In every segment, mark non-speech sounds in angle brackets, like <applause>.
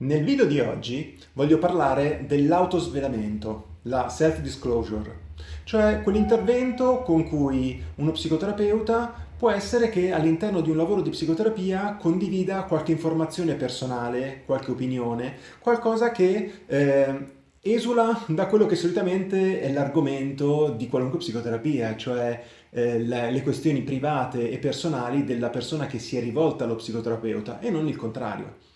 Nel video di oggi voglio parlare dell'autosvelamento, la self-disclosure, cioè quell'intervento con cui uno psicoterapeuta può essere che all'interno di un lavoro di psicoterapia condivida qualche informazione personale, qualche opinione, qualcosa che eh, esula da quello che solitamente è l'argomento di qualunque psicoterapia, cioè eh, le, le questioni private e personali della persona che si è rivolta allo psicoterapeuta e non il contrario.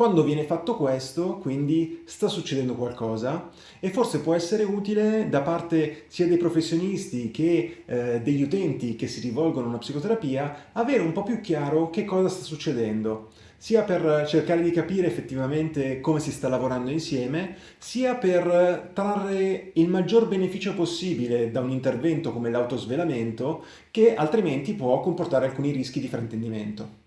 Quando viene fatto questo, quindi sta succedendo qualcosa e forse può essere utile da parte sia dei professionisti che eh, degli utenti che si rivolgono a una psicoterapia avere un po' più chiaro che cosa sta succedendo sia per cercare di capire effettivamente come si sta lavorando insieme, sia per trarre il maggior beneficio possibile da un intervento come l'autosvelamento che altrimenti può comportare alcuni rischi di fraintendimento.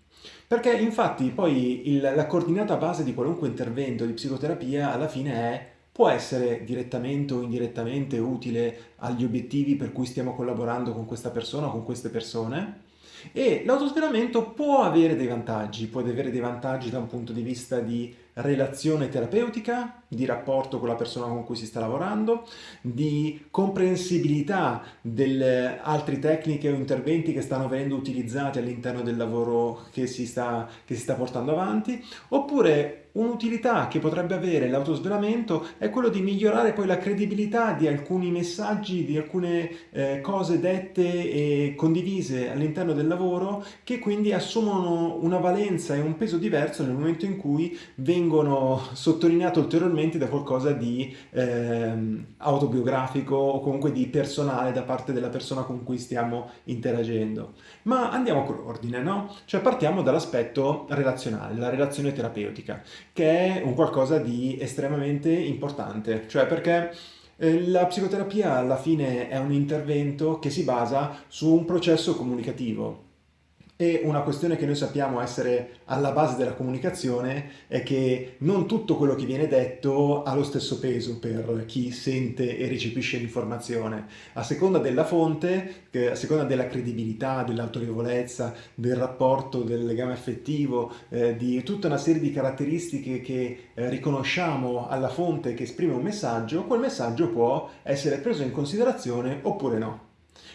Perché infatti poi il, la coordinata base di qualunque intervento di psicoterapia alla fine è può essere direttamente o indirettamente utile agli obiettivi per cui stiamo collaborando con questa persona o con queste persone. E l'autosvelamento può avere dei vantaggi, può avere dei vantaggi da un punto di vista di relazione terapeutica, di rapporto con la persona con cui si sta lavorando, di comprensibilità delle altre tecniche o interventi che stanno venendo utilizzati all'interno del lavoro che si, sta, che si sta portando avanti, oppure Un'utilità che potrebbe avere l'autosvelamento è quello di migliorare poi la credibilità di alcuni messaggi, di alcune eh, cose dette e condivise all'interno del lavoro che quindi assumono una valenza e un peso diverso nel momento in cui vengono sottolineate ulteriormente da qualcosa di eh, autobiografico o comunque di personale da parte della persona con cui stiamo interagendo. Ma andiamo con l'ordine, no? Cioè partiamo dall'aspetto relazionale, la relazione terapeutica che è un qualcosa di estremamente importante, cioè perché eh, la psicoterapia alla fine è un intervento che si basa su un processo comunicativo e una questione che noi sappiamo essere alla base della comunicazione è che non tutto quello che viene detto ha lo stesso peso per chi sente e recepisce l'informazione. A seconda della fonte, a seconda della credibilità, dell'autorevolezza, del rapporto, del legame affettivo, eh, di tutta una serie di caratteristiche che eh, riconosciamo alla fonte che esprime un messaggio, quel messaggio può essere preso in considerazione oppure no.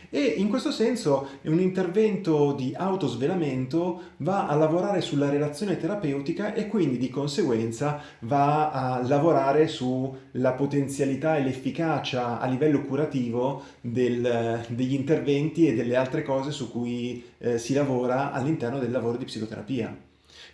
E in questo senso un intervento di autosvelamento va a lavorare sulla relazione terapeutica e quindi di conseguenza va a lavorare sulla potenzialità e l'efficacia a livello curativo del, degli interventi e delle altre cose su cui eh, si lavora all'interno del lavoro di psicoterapia.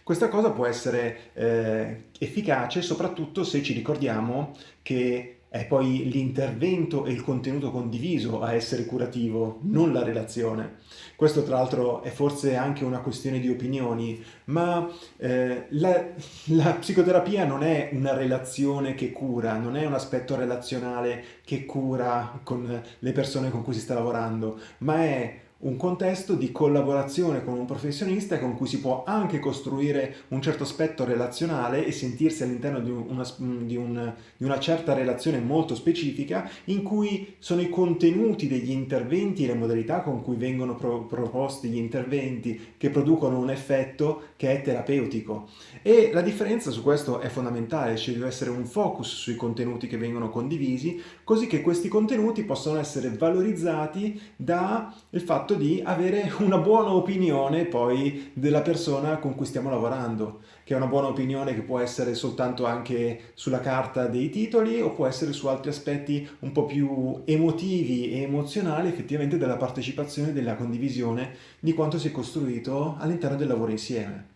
Questa cosa può essere eh, efficace soprattutto se ci ricordiamo che è poi l'intervento e il contenuto condiviso a essere curativo, non la relazione. Questo tra l'altro è forse anche una questione di opinioni, ma eh, la, la psicoterapia non è una relazione che cura, non è un aspetto relazionale che cura con le persone con cui si sta lavorando, ma è un contesto di collaborazione con un professionista con cui si può anche costruire un certo aspetto relazionale e sentirsi all'interno di una, di, un, di una, certa relazione molto specifica in cui sono i contenuti degli interventi e le modalità con cui vengono pro, proposti gli interventi che producono un effetto che è terapeutico. E la differenza su questo è fondamentale, ci deve essere un focus sui contenuti che vengono condivisi, così che questi contenuti possano essere valorizzati dal fatto di avere una buona opinione poi della persona con cui stiamo lavorando, che è una buona opinione che può essere soltanto anche sulla carta dei titoli o può essere su altri aspetti un po' più emotivi e emozionali effettivamente della partecipazione, della condivisione di quanto si è costruito all'interno del lavoro insieme.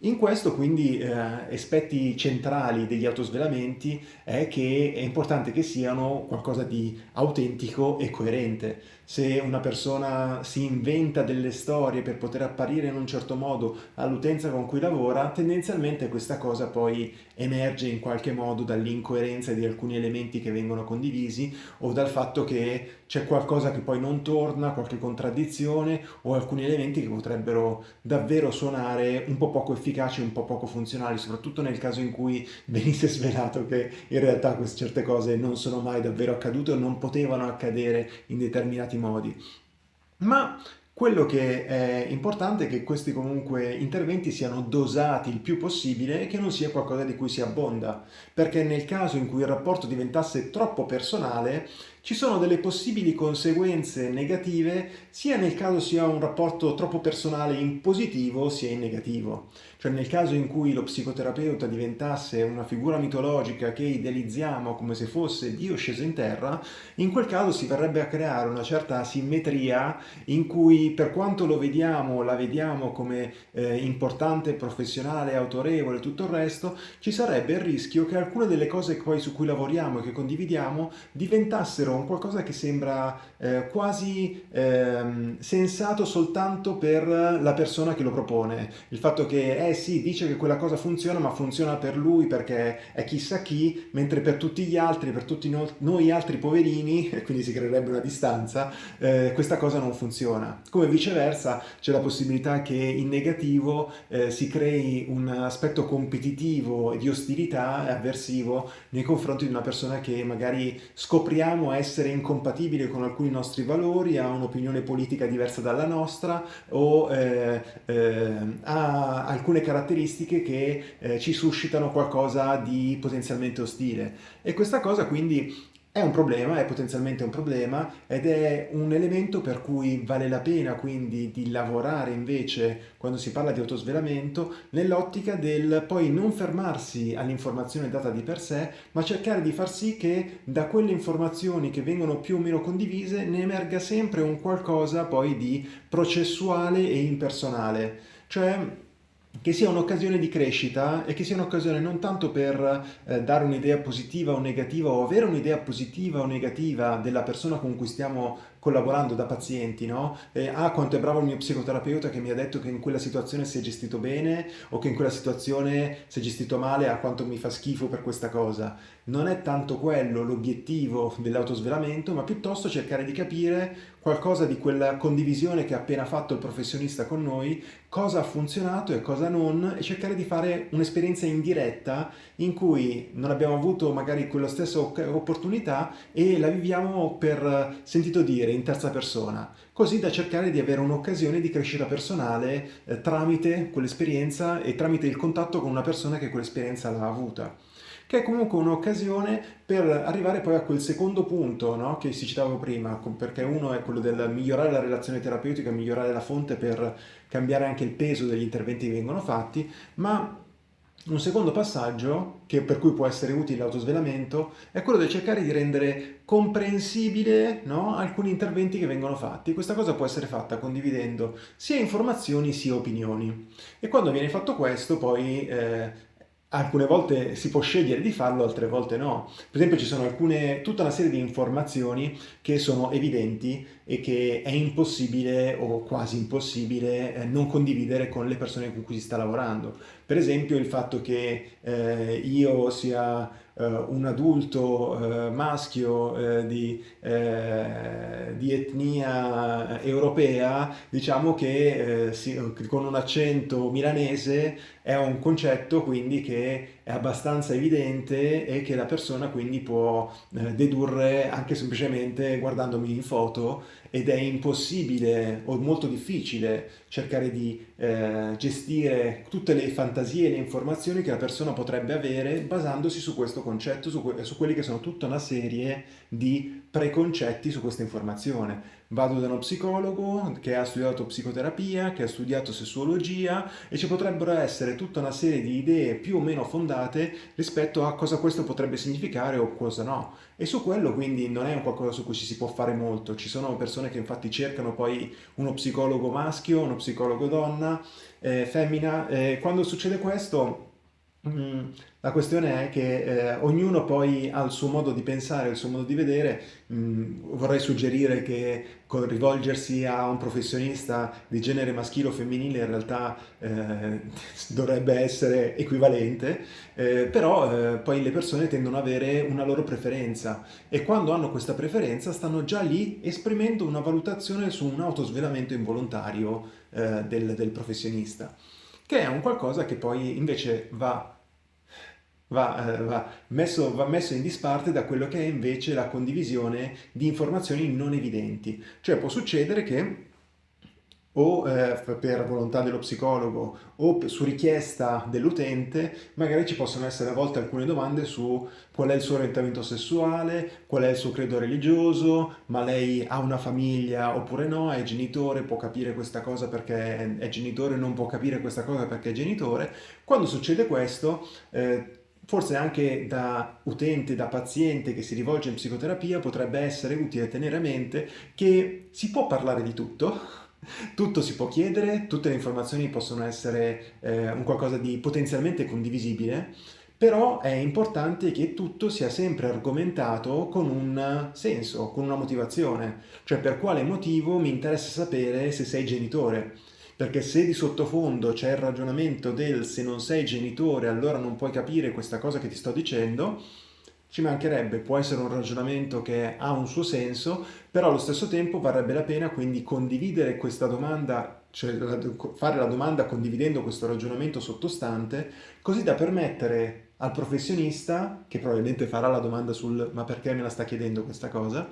In questo quindi eh, aspetti centrali degli autosvelamenti è che è importante che siano qualcosa di autentico e coerente. Se una persona si inventa delle storie per poter apparire in un certo modo all'utenza con cui lavora, tendenzialmente questa cosa poi emerge in qualche modo dall'incoerenza di alcuni elementi che vengono condivisi o dal fatto che c'è qualcosa che poi non torna, qualche contraddizione o alcuni elementi che potrebbero davvero suonare un po' poco efficaci, un po' poco funzionali, soprattutto nel caso in cui <laughs> venisse svelato che in realtà queste certe cose non sono mai davvero accadute o non potevano accadere in determinati modi. Ma Quello che è importante è che questi comunque interventi siano dosati il più possibile e che non sia qualcosa di cui si abbonda, perché nel caso in cui il rapporto diventasse troppo personale ci sono delle possibili conseguenze negative sia nel caso sia un rapporto troppo personale in positivo sia in negativo. Cioè nel caso in cui lo psicoterapeuta diventasse una figura mitologica che idealizziamo come se fosse Dio sceso in terra, in quel caso si verrebbe a creare una certa asimmetria in cui per quanto lo vediamo, la vediamo come eh, importante, professionale, autorevole e tutto il resto, ci sarebbe il rischio che alcune delle cose poi su cui lavoriamo e che condividiamo diventassero un qualcosa che sembra eh, quasi eh, sensato soltanto per la persona che lo propone. Il fatto che eh sì, dice che quella cosa funziona, ma funziona per lui perché è chissà chi, mentre per tutti gli altri, per tutti no noi altri poverini, <laughs> e quindi si creerebbe una distanza, eh, questa cosa non funziona. Come viceversa c'è la possibilità che in negativo eh, si crei un aspetto competitivo e di ostilità e avversivo nei confronti di una persona che magari scopriamo essere incompatibile con alcuni nostri valori, ha un'opinione politica diversa dalla nostra o eh, eh ha alcune caratteristiche che eh, ci suscitano qualcosa di potenzialmente ostile. E questa cosa quindi è un problema, è potenzialmente un problema ed è un elemento per cui vale la pena quindi di lavorare invece quando si parla di autosvelamento nell'ottica del poi non fermarsi all'informazione data di per sé ma cercare di far sì che da quelle informazioni che vengono più o meno condivise ne emerga sempre un qualcosa poi di processuale e impersonale. Cioè che sia un'occasione di crescita e che sia un'occasione non tanto per eh, dare un'idea positiva o negativa o avere un'idea positiva o negativa della persona con cui stiamo collaborando da pazienti, no? E, ah, quanto è bravo il mio psicoterapeuta che mi ha detto che in quella situazione si è gestito bene o che in quella situazione si è gestito male, ah, quanto mi fa schifo per questa cosa. Non è tanto quello l'obiettivo dell'autosvelamento, ma piuttosto cercare di capire qualcosa di quella condivisione che ha appena fatto il professionista con noi, cosa ha funzionato e cosa non, e cercare di fare un'esperienza indiretta in cui non abbiamo avuto magari quella stessa opportunità e la viviamo per sentito dire, in terza persona, così da cercare di avere un'occasione di crescita personale eh, tramite quell'esperienza e tramite il contatto con una persona che quell'esperienza l'ha avuta che è comunque un'occasione per arrivare poi a quel secondo punto no? che si citava prima, perché uno è quello del migliorare la relazione terapeutica, migliorare la fonte per cambiare anche il peso degli interventi che vengono fatti, ma un secondo passaggio, per cui può essere utile l'autosvelamento, è quello di cercare di rendere comprensibile no, alcuni interventi che vengono fatti. Questa cosa può essere fatta condividendo sia informazioni sia opinioni. E quando viene fatto questo, poi eh, alcune volte si può scegliere di farlo, altre volte no. Per esempio ci sono alcune, tutta una serie di informazioni che sono evidenti e che è impossibile o quasi impossibile eh, non condividere con le persone con cui si sta lavorando. Per esempio il fatto che eh, io sia un adulto eh, maschio eh, di, di, etnia europea, diciamo che con un accento milanese è un concetto quindi che è abbastanza evidente e che la persona quindi può dedurre anche semplicemente guardandomi in foto ed è impossibile o molto difficile cercare di eh, gestire tutte le fantasie e le informazioni che la persona potrebbe avere basandosi su questo concetto, su, que su quelli che sono tutta una serie di preconcetti su questa informazione. Vado da uno psicologo che ha studiato psicoterapia, che ha studiato sessuologia e ci potrebbero essere tutta una serie di idee più o meno fondate rispetto a cosa questo potrebbe significare o cosa no. E su quello quindi non è un qualcosa su cui ci si può fare molto. Ci sono persone che infatti cercano poi uno psicologo maschio, uno psicologo donna, eh, femmina. Eh, quando succede questo la questione è che eh, ognuno poi ha il suo modo di pensare, il suo modo di vedere. Mm, vorrei suggerire che con rivolgersi a un professionista di genere maschile o femminile in realtà eh, <laughs> dovrebbe essere equivalente, eh, però eh, poi le persone tendono ad avere una loro preferenza e quando hanno questa preferenza stanno già lì esprimendo una valutazione su un autosvelamento involontario eh, del, del professionista che è un qualcosa che poi invece va Va, eh, va, messo, va, messo, in disparte da quello che è invece la condivisione di informazioni non evidenti. Cioè può succedere che o eh, per volontà dello psicologo o su richiesta dell'utente, magari ci possono essere a volte alcune domande su qual è il suo orientamento sessuale, qual è il suo credo religioso, ma lei ha una famiglia oppure no, è genitore, può capire questa cosa perché è genitore, non può capire questa cosa perché è genitore. Quando succede questo, eh, forse anche da utente, da paziente che si rivolge in psicoterapia, potrebbe essere utile tenere a mente che si può parlare di tutto, <laughs> tutto si può chiedere, tutte le informazioni possono essere eh, un qualcosa di potenzialmente condivisibile, però è importante che tutto sia sempre argomentato con un senso, con una motivazione, cioè per quale motivo mi interessa sapere se sei genitore. Perché se di sottofondo c'è il ragionamento del se non sei genitore allora non puoi capire questa cosa che ti sto dicendo, ci mancherebbe, può essere un ragionamento che ha un suo senso, però allo stesso tempo varrebbe la pena quindi condividere questa domanda, cioè fare la domanda condividendo questo ragionamento sottostante, così da permettere al professionista, che probabilmente farà la domanda sul ma perché me la sta chiedendo questa cosa,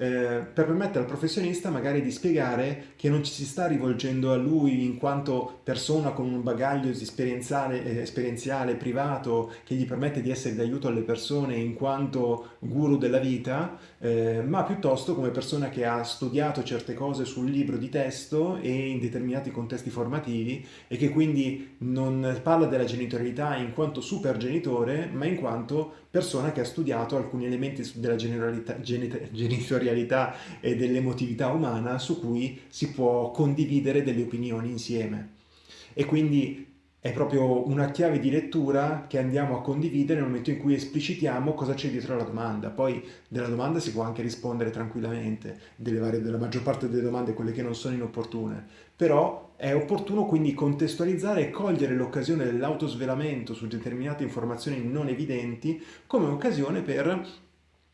eh, per permettere al professionista magari di spiegare che non ci si sta rivolgendo a lui in quanto persona con un bagaglio esperienziale, eh, esperienziale privato che gli permette di essere d'aiuto alle persone in quanto guru della vita, eh, ma piuttosto come persona che ha studiato certe cose sul libro di testo e in determinati contesti formativi e che quindi non parla della genitorialità in quanto super genitore, ma in quanto persona che ha studiato alcuni elementi della genitorialità e dell'emotività umana su cui si può condividere delle opinioni insieme. E quindi è proprio una chiave di lettura che andiamo a condividere nel momento in cui esplicitiamo cosa c'è dietro la domanda. Poi della domanda si può anche rispondere tranquillamente, varie, della maggior parte delle domande, quelle che non sono inopportune. Però è opportuno quindi contestualizzare e cogliere l'occasione dell'autosvelamento su determinate informazioni non evidenti come occasione per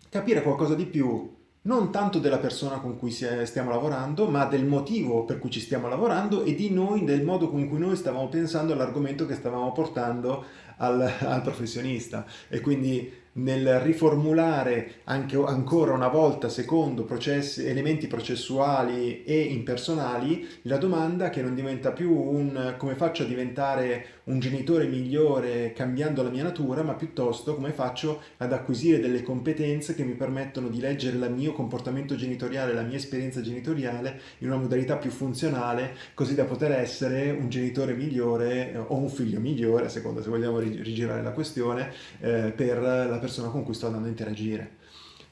capire qualcosa di più non tanto della persona con cui stiamo lavorando, ma del motivo per cui ci stiamo lavorando e di noi, del modo con cui noi stavamo pensando all'argomento che stavamo portando al, al professionista. E quindi nel riformulare anche, ancora una volta secondo processi, elementi processuali e impersonali la domanda che non diventa più un come faccio a diventare un genitore migliore cambiando la mia natura, ma piuttosto come faccio ad acquisire delle competenze che mi permettono di leggere il mio comportamento genitoriale, la mia esperienza genitoriale in una modalità più funzionale, così da poter essere un genitore migliore eh, o un figlio migliore, a seconda se vogliamo rigirare la questione, eh, per la persona con cui sto andando a interagire.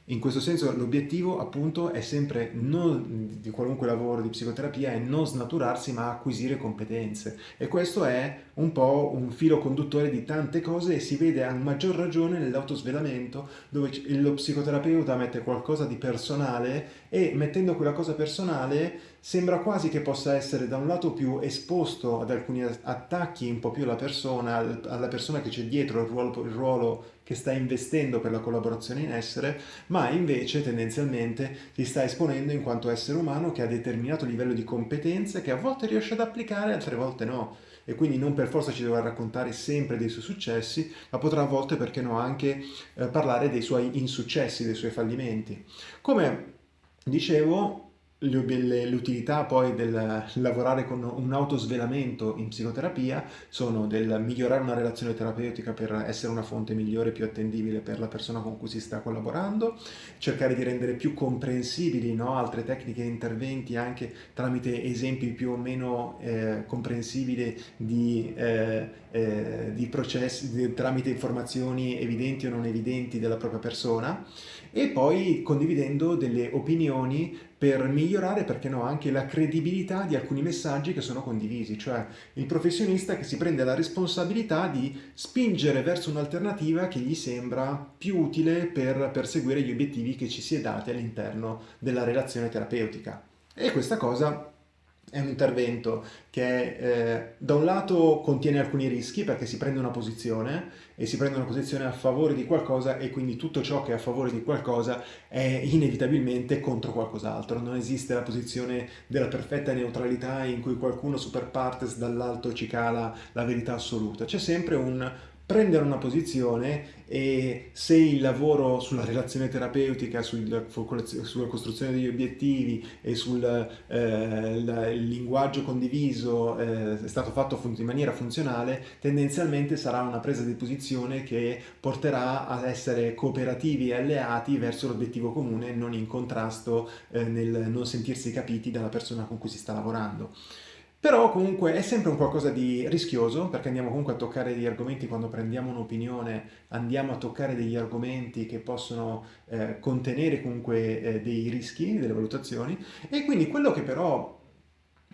In questo senso l'obiettivo appunto è sempre non, di qualunque lavoro di psicoterapia è non snaturarsi ma acquisire competenze. E questo è un po' un filo conduttore di tante cose e si vede a maggior ragione nell'autosvelamento dove lo psicoterapeuta mette qualcosa di personale e mettendo quella cosa personale sembra quasi che possa essere da un lato più esposto ad alcuni attacchi un po' più alla persona, alla persona che c'è dietro il ruolo, il ruolo che sta investendo per la collaborazione in essere, ma invece tendenzialmente si sta esponendo in quanto essere umano che ha determinato livello di competenze che a volte riesce ad applicare, altre volte no e quindi non per forza ci dovrà raccontare sempre dei suoi successi, ma potrà a volte, perché no, anche eh, parlare dei suoi insuccessi, dei suoi fallimenti. Come dicevo, L'utilità poi del lavorare con un autosvelamento in psicoterapia sono del migliorare una relazione terapeutica per essere una fonte migliore più attendibile per la persona con cui si sta collaborando, cercare di rendere più comprensibili no, altre tecniche e interventi anche tramite esempi più o meno eh, comprensibili di, eh, eh, di processi, di, tramite informazioni evidenti o non evidenti della propria persona e poi condividendo delle opinioni per migliorare, perché no, anche la credibilità di alcuni messaggi che sono condivisi, cioè il professionista che si prende la responsabilità di spingere verso un'alternativa che gli sembra più utile per perseguire gli obiettivi che ci si è dati all'interno della relazione terapeutica. E questa cosa è un intervento che eh, da un lato contiene alcuni rischi perché si prende una posizione e si prende una posizione a favore di qualcosa e quindi tutto ciò che è a favore di qualcosa è inevitabilmente contro qualcos'altro. Non esiste la posizione della perfetta neutralità in cui qualcuno super partes dall'alto ci cala la verità assoluta. C'è sempre un prendere una posizione e se il lavoro sulla relazione terapeutica, sul, sulla costruzione degli obiettivi e sul eh, linguaggio condiviso eh, è stato fatto in maniera funzionale, tendenzialmente sarà una presa di posizione che porterà ad essere cooperativi e alleati verso l'obiettivo comune, non in contrasto eh, nel non sentirsi capiti dalla persona con cui si sta lavorando. Però comunque è sempre un qualcosa di rischioso, perché andiamo comunque a toccare degli argomenti, quando prendiamo un'opinione andiamo a toccare degli argomenti che possono eh, contenere comunque eh, dei rischi, delle valutazioni, e quindi quello che però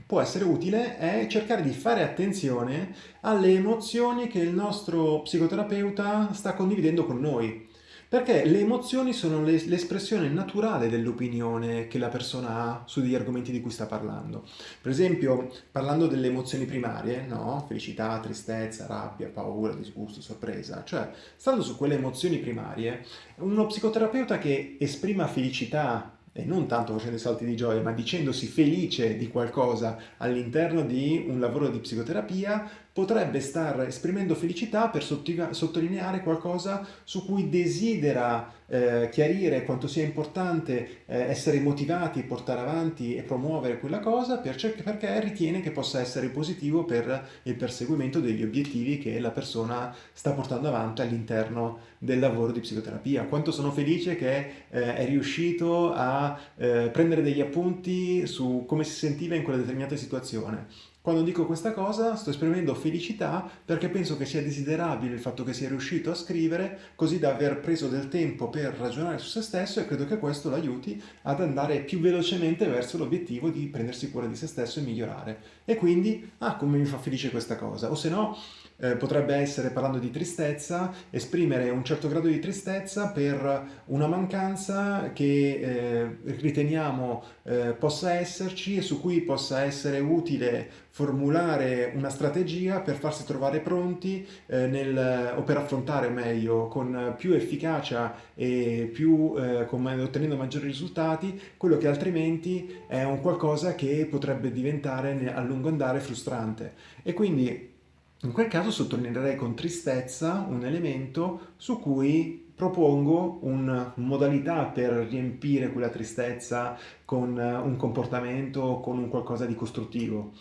può essere utile è cercare di fare attenzione alle emozioni che il nostro psicoterapeuta sta condividendo con noi. Perché le emozioni sono l'espressione naturale dell'opinione che la persona ha su degli argomenti di cui sta parlando. Per esempio, parlando delle emozioni primarie, no? Felicità, tristezza, rabbia, paura, disgusto, sorpresa, cioè, stando su quelle emozioni primarie, uno psicoterapeuta che esprima felicità e non tanto facendo i salti di gioia, ma dicendosi felice di qualcosa all'interno di un lavoro di psicoterapia, potrebbe star esprimendo felicità per sottolineare qualcosa su cui desidera eh, chiarire quanto sia importante eh, essere motivati, portare avanti e promuovere quella cosa perché ritiene che possa essere positivo per il perseguimento degli obiettivi che la persona sta portando avanti all'interno del lavoro di psicoterapia. Quanto sono felice che eh, è riuscito a eh, prendere degli appunti su come si sentiva in quella determinata situazione quando dico questa cosa sto esprimendo felicità perché penso che sia desiderabile il fatto che sia riuscito a scrivere così da aver preso del tempo per ragionare su se stesso e credo che questo l'aiuti ad andare più velocemente verso l'obiettivo di prendersi cura di se stesso e migliorare. E quindi, ah, come mi fa felice questa cosa. O se no, eh, potrebbe essere, parlando di tristezza, esprimere un certo grado di tristezza per una mancanza che eh, riteniamo eh, possa esserci e su cui possa essere utile formulare una strategia per farsi trovare pronti eh, nel, o per affrontare meglio con più efficacia e più, eh, con, ottenendo maggiori risultati quello che altrimenti è un qualcosa che potrebbe diventare a lungo andare frustrante. E quindi in quel caso sottolineerei con tristezza un elemento su cui propongo una modalità per riempire quella tristezza con un comportamento, con un qualcosa di costruttivo.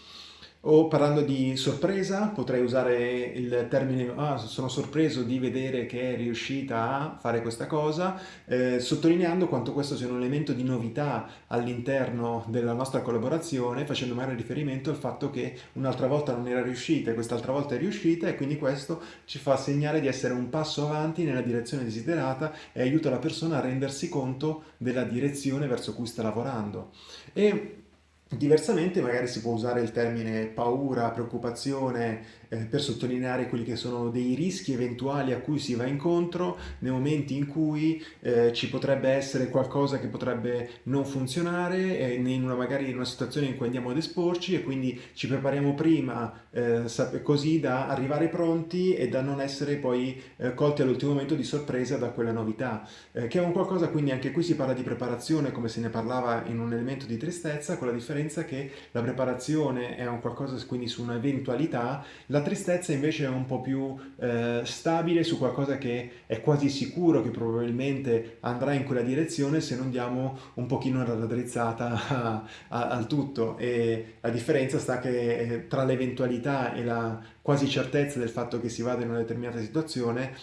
O parlando di sorpresa, potrei usare il termine ah, sono sorpreso di vedere che è riuscita a fare questa cosa, eh, sottolineando quanto questo sia un elemento di novità all'interno della nostra collaborazione, facendo magari riferimento al fatto che un'altra volta non era riuscita e quest'altra volta è riuscita e quindi questo ci fa segnare di essere un passo avanti nella direzione desiderata e aiuta la persona a rendersi conto della direzione verso cui sta lavorando. E Diversamente magari si può usare il termine paura, preoccupazione eh, per sottolineare quelli che sono dei rischi eventuali a cui si va incontro nei momenti in cui eh, ci potrebbe essere qualcosa che potrebbe non funzionare eh, in una, magari in una situazione in cui andiamo ad esporci e quindi ci prepariamo prima eh, così da arrivare pronti e da non essere poi eh, colti all'ultimo momento di sorpresa da quella novità che è un qualcosa quindi anche qui si parla di preparazione come se ne parlava in un elemento di tristezza con la differenza che la preparazione è un qualcosa quindi su un'eventualità la tristezza invece è un po' più eh, stabile su qualcosa che è quasi sicuro che probabilmente andrà in quella direzione se non diamo un pochino la raddrizzata <laughs> al tutto. E la differenza sta che eh, tra l'eventualità e la quasi certezza del fatto che si vada in una determinata situazione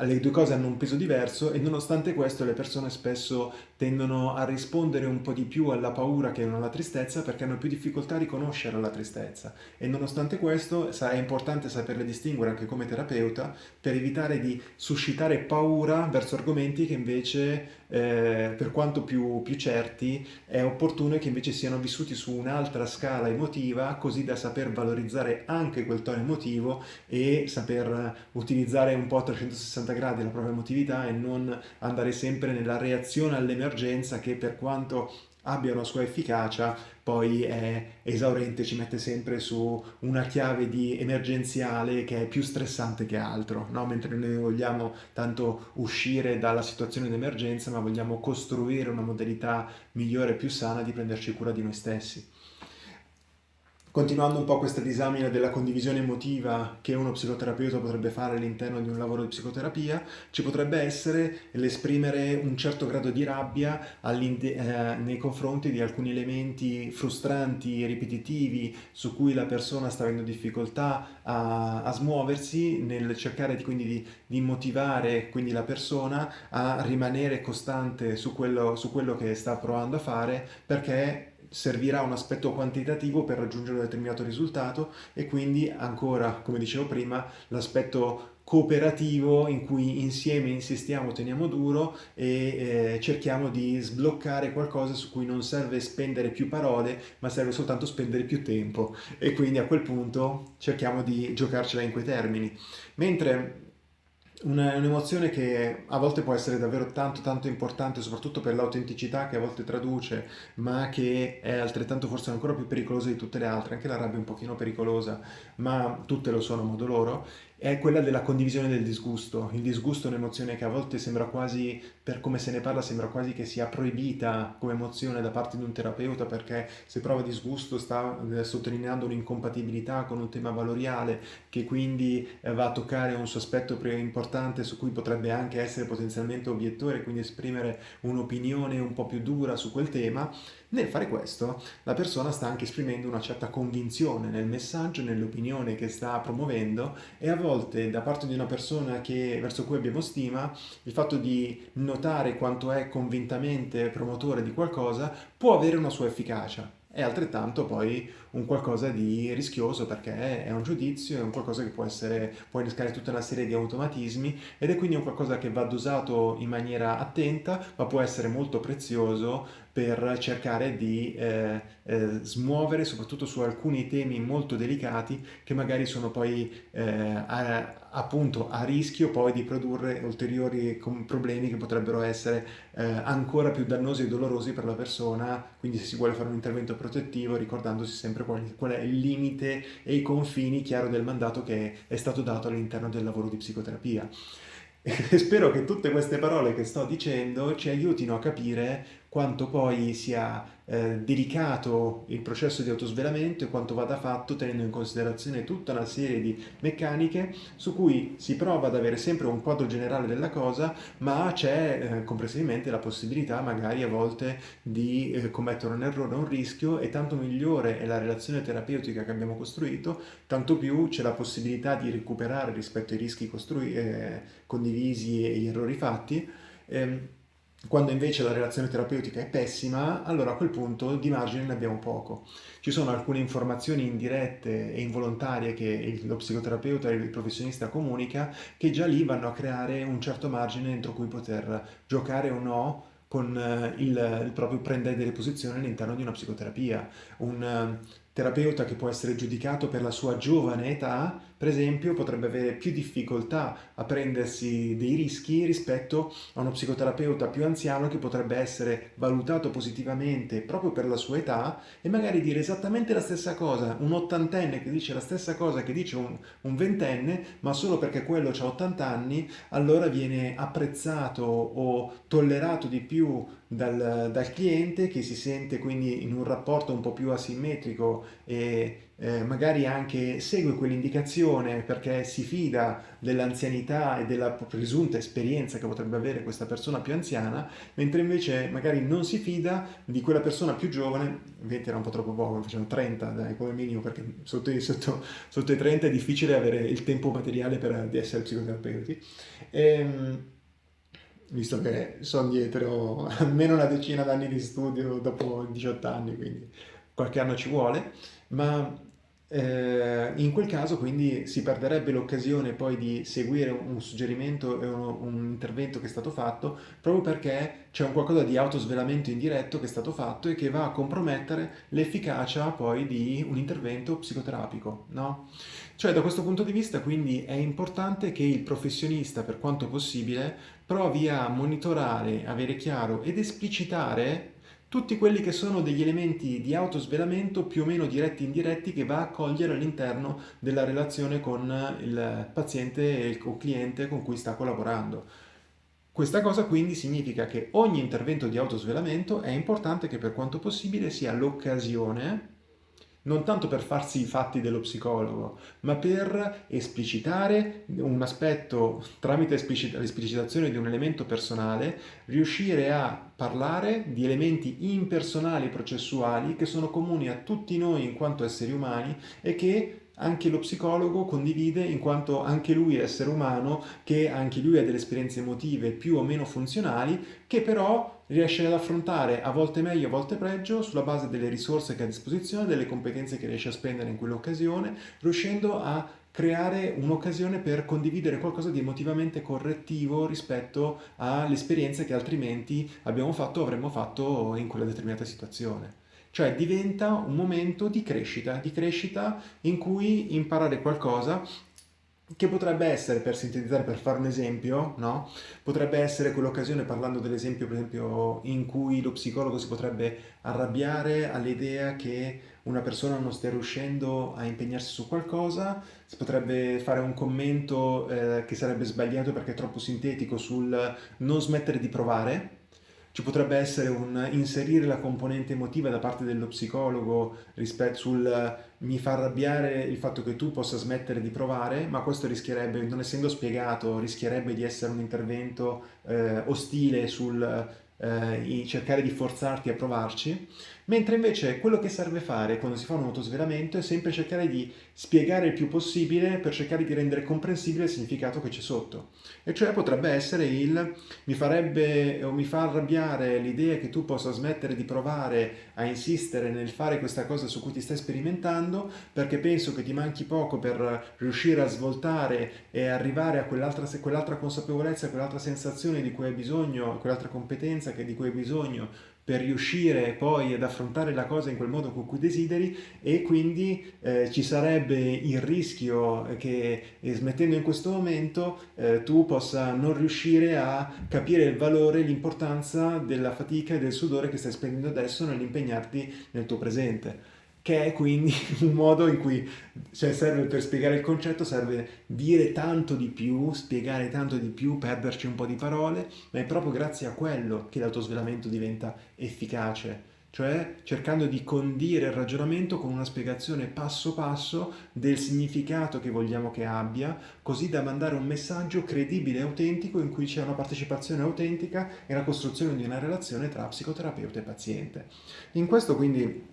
le due cose hanno un peso diverso e nonostante questo le persone spesso tendono a rispondere un po' di più alla paura che non alla tristezza perché hanno più difficoltà a riconoscere la tristezza. E nonostante questo è importante saperle distinguere anche come terapeuta per evitare di suscitare paura verso argomenti che invece eh, per quanto più, più certi è opportuno che invece siano vissuti su un'altra scala emotiva così da saper valorizzare anche quel tono emotivo e saper utilizzare un po' a 360 gradi la propria emotività e non andare sempre nella reazione all'emergenza che per quanto abbia una sua efficacia, poi è esaurente, ci mette sempre su una chiave di emergenziale che è più stressante che altro, no? mentre noi vogliamo tanto uscire dalla situazione di emergenza, ma vogliamo costruire una modalità migliore e più sana di prenderci cura di noi stessi. Continuando un po' questa disamina della condivisione emotiva che uno psicoterapeuta potrebbe fare all'interno di un lavoro di psicoterapia, ci potrebbe essere l'esprimere un certo grado di rabbia eh, nei confronti di alcuni elementi frustranti, ripetitivi, su cui la persona sta avendo difficoltà a, a smuoversi, nel cercare quindi di, di, motivare quindi la persona a rimanere costante su quello, su quello che sta provando a fare perché servirà un aspetto quantitativo per raggiungere un determinato risultato e quindi ancora, come dicevo prima, l'aspetto cooperativo in cui insieme insistiamo, teniamo duro e eh, cerchiamo di sbloccare qualcosa su cui non serve spendere più parole ma serve soltanto spendere più tempo e quindi a quel punto cerchiamo di giocarcela in quei termini. Mentre un'emozione che a volte può essere davvero tanto tanto importante soprattutto per l'autenticità che a volte traduce ma che è altrettanto forse ancora più pericolosa di tutte le altre. Anche la rabbia è un pochino pericolosa ma tutte lo sono a modo loro è quella della condivisione del disgusto. Il disgusto è un'emozione che a volte sembra quasi, per come se ne parla, sembra quasi che sia proibita come emozione da parte di un terapeuta perché se prova disgusto sta eh, sottolineando un'incompatibilità con un tema valoriale che quindi eh, va a toccare un suo aspetto importante su cui potrebbe anche essere potenzialmente obiettore, quindi esprimere un'opinione un po' più dura su quel tema. Nel fare questo la persona sta anche esprimendo una certa convinzione nel messaggio, nell'opinione che sta promuovendo e a volte da parte di una persona che, verso cui abbiamo stima il fatto di notare quanto è convintamente promotore di qualcosa può avere una sua efficacia è altrettanto poi un qualcosa di rischioso perché è un giudizio, è un qualcosa che può essere, può innescare tutta una serie di automatismi ed è quindi un qualcosa che va dosato in maniera attenta ma può essere molto prezioso per cercare di eh, eh, smuovere soprattutto su alcuni temi molto delicati che magari sono poi eh, a, appunto a rischio poi di produrre ulteriori problemi che potrebbero essere eh, ancora più dannosi e dolorosi per la persona, quindi se si vuole fare un intervento protettivo ricordandosi sempre qual, qual è il limite e i confini chiaro del mandato che è stato dato all'interno del lavoro di psicoterapia. <laughs> E spero che tutte queste parole che sto dicendo ci aiutino a capire quanto poi sia eh, delicato il processo di autosvelamento e quanto vada fatto tenendo in considerazione tutta una serie di meccaniche su cui si prova ad avere sempre un quadro generale della cosa ma c'è eh, complessivamente la possibilità magari a volte di eh, commettere un errore, un rischio e tanto migliore è la relazione terapeutica che abbiamo costruito tanto più c'è la possibilità di recuperare rispetto ai rischi eh, condivisi e gli errori fatti. Ehm, quando invece la relazione terapeutica è pessima, allora a quel punto di margine ne abbiamo poco. Ci sono alcune informazioni indirette e involontarie che lo psicoterapeuta e il professionista comunica che già lì vanno a creare un certo margine entro cui poter giocare o no con eh, il, il proprio prendere delle posizioni all'interno di una psicoterapia. Un, terapeuta che può essere giudicato per la sua giovane età, per esempio, potrebbe avere più difficoltà a prendersi dei rischi rispetto a uno psicoterapeuta più anziano che potrebbe essere valutato positivamente proprio per la sua età e magari dire esattamente la stessa cosa, un ottantenne che dice la stessa cosa che dice un, ventenne, ma solo perché quello ha 80 anni, allora viene apprezzato o tollerato di più dal, dal cliente che si sente quindi in un rapporto un po' più asimmetrico e eh, magari anche segue quell'indicazione perché si fida dell'anzianità e della presunta esperienza che potrebbe avere questa persona più anziana, mentre invece magari non si fida di quella persona più giovane, 20 era un po' troppo poco, facciamo 30 dai, come minimo, perché sotto, sotto, sotto, i 30 è difficile avere il tempo materiale per di essere psicoterapeuti. Ehm, visto che sono dietro almeno una decina d'anni di studio dopo 18 anni, quindi qualche anno ci vuole, ma eh, in quel caso quindi si perderebbe l'occasione poi di seguire un suggerimento e un, un, intervento che è stato fatto proprio perché c'è un qualcosa di autosvelamento indiretto che è stato fatto e che va a compromettere l'efficacia poi di un intervento psicoterapico, no? Cioè da questo punto di vista quindi è importante che il professionista per quanto possibile provi a monitorare, avere chiaro ed esplicitare tutti quelli che sono degli elementi di autosvelamento più o meno diretti e indiretti che va a cogliere all'interno della relazione con il paziente e il cliente con cui sta collaborando. Questa cosa quindi significa che ogni intervento di autosvelamento è importante che per quanto possibile sia l'occasione non tanto per farsi i fatti dello psicologo, ma per esplicitare un aspetto tramite l'esplicitazione di un elemento personale, riuscire a parlare di elementi impersonali processuali che sono comuni a tutti noi in quanto esseri umani e che anche lo psicologo condivide in quanto anche lui è essere umano, che anche lui ha delle esperienze emotive più o meno funzionali, che però riesce ad affrontare a volte meglio, a volte peggio, sulla base delle risorse che ha a disposizione, delle competenze che riesce a spendere in quell'occasione, riuscendo a creare un'occasione per condividere qualcosa di emotivamente correttivo rispetto alle esperienze che altrimenti abbiamo fatto o avremmo fatto in quella determinata situazione. Cioè diventa un momento di crescita, di crescita in cui imparare qualcosa che potrebbe essere, per sintetizzare, per fare un esempio, no? potrebbe essere quell'occasione, parlando dell'esempio per esempio in cui lo psicologo si potrebbe arrabbiare all'idea che una persona non stia riuscendo a impegnarsi su qualcosa, si potrebbe fare un commento eh, che sarebbe sbagliato perché è troppo sintetico sul non smettere di provare, ci potrebbe essere un inserire la componente emotiva da parte dello psicologo rispetto sul mi fa arrabbiare il fatto che tu possa smettere di provare, ma questo rischierebbe, non essendo spiegato, rischierebbe di essere un intervento eh, ostile sul eh, cercare di forzarti a provarci, mentre invece quello che serve fare quando si fa un autosvelamento è sempre cercare di spiegare il più possibile per cercare di rendere comprensibile il significato che c'è sotto. E cioè potrebbe essere il mi farebbe o mi fa arrabbiare l'idea che tu possa smettere di provare a insistere nel fare questa cosa su cui ti stai sperimentando perché penso che ti manchi poco per riuscire a svoltare e arrivare a quell'altra quell consapevolezza, quell'altra sensazione di cui hai bisogno, quell'altra competenza di cui hai bisogno per riuscire poi ad affrontare la cosa in quel modo con cui desideri e quindi eh, ci sarebbe il rischio che eh, smettendo in questo momento eh, tu possa non riuscire a capire il valore l'importanza della fatica e del sudore che stai spendendo adesso nell'impegnarti nel tuo presente che è quindi <laughs> un modo in cui cioè serve per spiegare il concetto, serve dire tanto di più, spiegare tanto di più, perderci un po' di parole, ma è proprio grazie a quello che l'autosvelamento diventa efficace, cioè cercando di condire il ragionamento con una spiegazione passo passo del significato che vogliamo che abbia, così da mandare un messaggio credibile e autentico in cui c'è una partecipazione autentica e la costruzione di una relazione tra psicoterapeuta e paziente. In questo quindi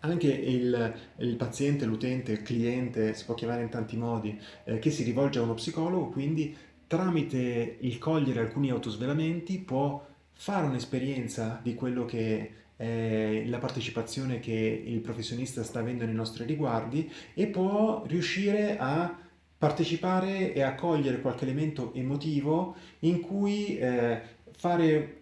anche il, il paziente, l'utente, il cliente, si può chiamare in tanti modi, eh, che si rivolge a uno psicologo, quindi tramite il cogliere alcuni autosvelamenti può fare un'esperienza di quello che è la partecipazione che il professionista sta avendo nei nostri riguardi e può riuscire a partecipare e a cogliere qualche elemento emotivo in cui eh, fare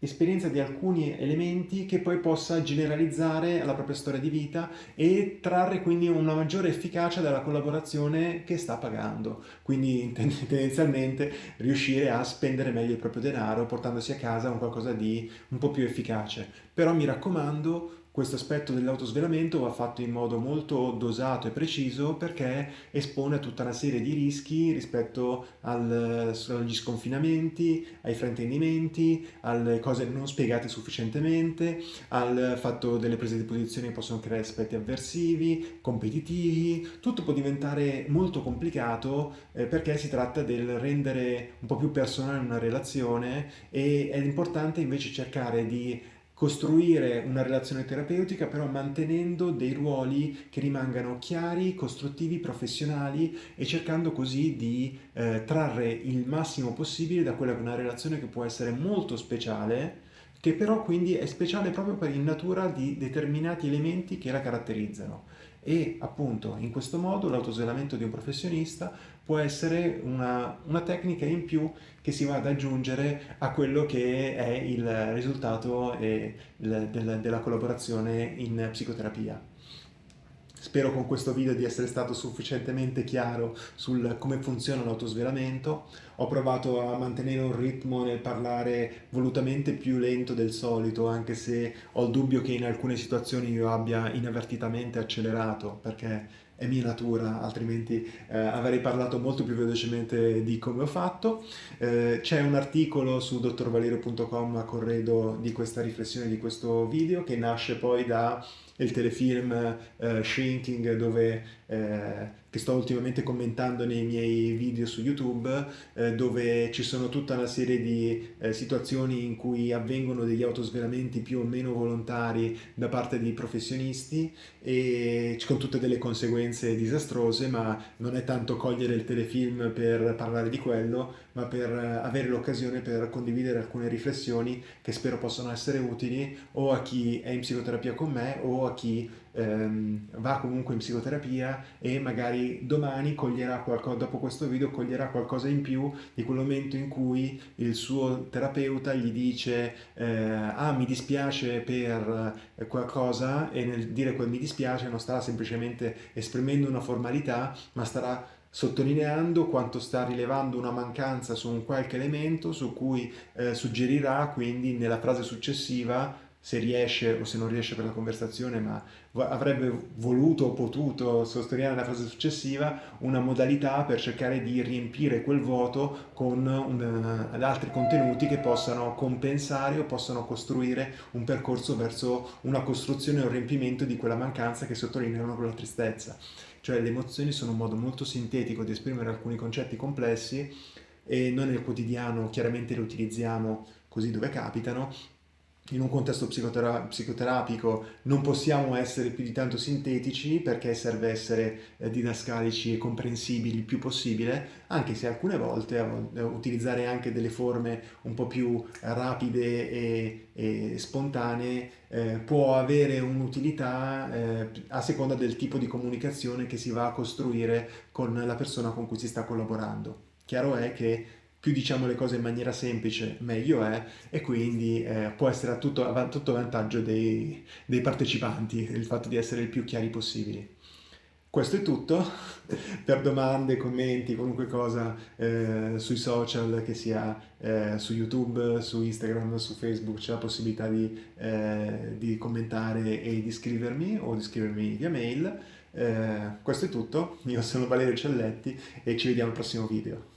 esperienza di alcuni elementi che poi possa generalizzare alla propria storia di vita e trarre quindi una maggiore efficacia dalla collaborazione che sta pagando. Quindi <laughs> tendenzialmente riuscire a spendere meglio il proprio denaro portandosi a casa un qualcosa di un po' più efficace. Però mi raccomando, questo aspetto dell'autosvelamento va fatto in modo molto dosato e preciso perché espone a tutta una serie di rischi rispetto al, agli sconfinamenti, ai fraintendimenti, alle cose non spiegate sufficientemente, al fatto delle prese di posizione che possono creare aspetti avversivi, competitivi, tutto può diventare molto complicato eh, perché si tratta del rendere un po' più personale una relazione e è importante invece cercare di costruire una relazione terapeutica però mantenendo dei ruoli che rimangano chiari, costruttivi, professionali e cercando così di eh, trarre il massimo possibile da quella che è una relazione che può essere molto speciale che però quindi è speciale proprio per in natura di determinati elementi che la caratterizzano. E appunto in questo modo l'autosvelamento di un professionista può essere una, una, tecnica in più che si va ad aggiungere a quello che è il risultato il, del, della collaborazione in psicoterapia. Spero con questo video di essere stato sufficientemente chiaro sul come funziona l'autosvelamento. Ho provato a mantenere un ritmo nel parlare volutamente più lento del solito, anche se ho il dubbio che in alcune situazioni io abbia inavvertitamente accelerato, perché è mia natura, altrimenti eh, avrei parlato molto più velocemente di come ho fatto. Eh, C'è un articolo su dottorvalerio.com a corredo di questa riflessione, di questo video, che nasce poi da il telefilm uh, Shrinking dove, eh, che sto ultimamente commentando nei miei video su YouTube eh, dove ci sono tutta una serie di eh, situazioni in cui avvengono degli autosvelamenti più o meno volontari da parte di professionisti e con tutte delle conseguenze disastrose ma non è tanto cogliere il telefilm per parlare di quello ma per eh, avere l'occasione per condividere alcune riflessioni che spero possano essere utili o a chi è in psicoterapia con me o a chi ehm, va comunque in psicoterapia e magari domani coglierà qualcosa, dopo questo video coglierà qualcosa in più di quel momento in cui il suo terapeuta gli dice eh, ah mi dispiace per eh, qualcosa e nel dire quel mi dispiace non starà semplicemente esprimendo una formalità ma starà sottolineando quanto sta rilevando una mancanza su un qualche elemento su cui eh, suggerirà quindi nella frase successiva se riesce o se non riesce per la conversazione, ma avrebbe voluto o potuto sostenere nella frase successiva una modalità per cercare di riempire quel vuoto con un, uh, altri contenuti che possano compensare o possano costruire un percorso verso una costruzione o un riempimento di quella mancanza che sottolineano quella tristezza. Cioè le emozioni sono un modo molto sintetico di esprimere alcuni concetti complessi e noi nel quotidiano chiaramente le utilizziamo così dove capitano, in un contesto psicotera psicoterapico non possiamo essere più di tanto sintetici perché serve essere eh, didascalici e comprensibili il più possibile, anche se alcune volte eh, utilizzare anche delle forme un po' più rapide e, e spontanee eh, può avere un'utilità eh, a seconda del tipo di comunicazione che si va a costruire con la persona con cui si sta collaborando. Chiaro è che più diciamo le cose in maniera semplice meglio è e quindi eh, può essere a tutto, a tutto vantaggio dei, dei, partecipanti il fatto di essere il più chiari possibili. Questo è tutto, <laughs> per domande, commenti, qualunque cosa eh, sui social, che sia eh, su YouTube, su Instagram, su Facebook, c'è la possibilità di, eh, di, commentare e di scrivermi o di scrivermi via mail. Eh, questo è tutto, io sono Valerio Celletti e ci vediamo al prossimo video.